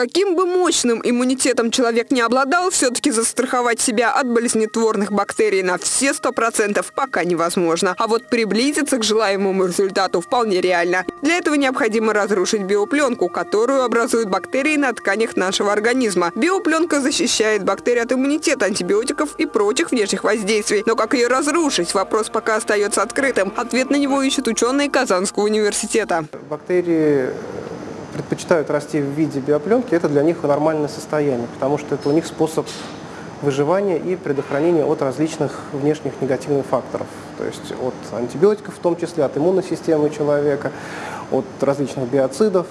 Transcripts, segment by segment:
Каким бы мощным иммунитетом человек не обладал, все-таки застраховать себя от болезнетворных бактерий на все 100% пока невозможно. А вот приблизиться к желаемому результату вполне реально. Для этого необходимо разрушить биопленку, которую образуют бактерии на тканях нашего организма. Биопленка защищает бактерии от иммунитета, антибиотиков и прочих внешних воздействий. Но как ее разрушить? Вопрос пока остается открытым. Ответ на него ищут ученые Казанского университета. Бактерии предпочитают расти в виде биопленки, это для них нормальное состояние, потому что это у них способ выживания и предохранения от различных внешних негативных факторов. То есть от антибиотиков, в том числе от иммунной системы человека, от различных биоцидов,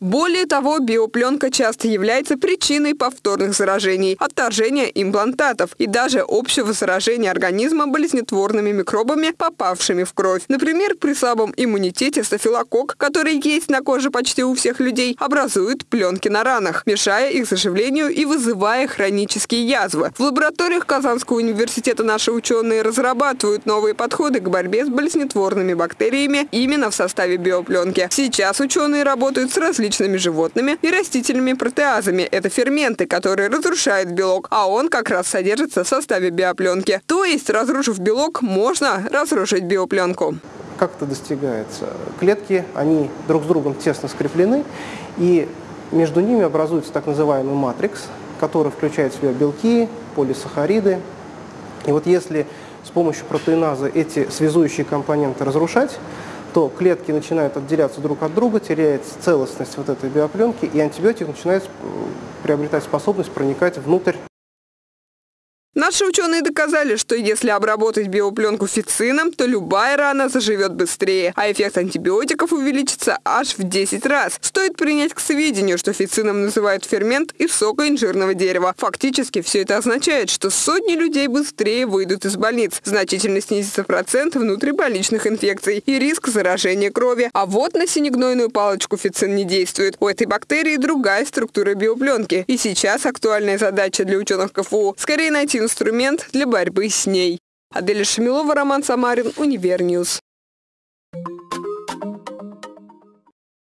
более того, биопленка часто является причиной повторных заражений, отторжения имплантатов и даже общего заражения организма болезнетворными микробами, попавшими в кровь. Например, при слабом иммунитете стафилококк, который есть на коже почти у всех людей, образует пленки на ранах, мешая их заживлению и вызывая хронические язвы. В лабораториях Казанского университета наши ученые разрабатывают новые подходы к борьбе с болезнетворными бактериями именно в составе биопленки. Сейчас ученые работают с различными различными животными и растительными протеазами. Это ферменты, которые разрушают белок, а он как раз содержится в составе биопленки. То есть, разрушив белок, можно разрушить биопленку. Как это достигается? Клетки, они друг с другом тесно скреплены, и между ними образуется так называемый матрикс, который включает в себя белки, полисахариды. И вот если с помощью протеиназа эти связующие компоненты разрушать, то клетки начинают отделяться друг от друга, теряется целостность вот этой биопленки, и антибиотик начинает приобретать способность проникать внутрь Наши ученые доказали, что если обработать биопленку фицином, то любая рана заживет быстрее, а эффект антибиотиков увеличится аж в 10 раз. Стоит принять к сведению, что фицином называют фермент из сока инжирного дерева. Фактически все это означает, что сотни людей быстрее выйдут из больниц, значительно снизится процент внутрибольничных инфекций и риск заражения крови. А вот на синегнойную палочку фицин не действует. У этой бактерии другая структура биопленки. И сейчас актуальная задача для ученых КФУ – скорее найти инструмент для борьбы с ней. Аделя Шамилова, Роман Самарин, Univer News.